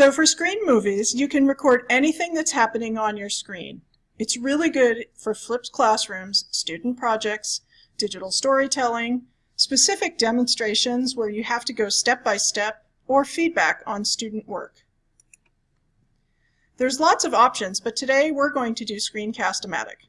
So for screen movies, you can record anything that's happening on your screen. It's really good for flipped classrooms, student projects, digital storytelling, specific demonstrations where you have to go step by step, or feedback on student work. There's lots of options, but today we're going to do Screencast-O-Matic.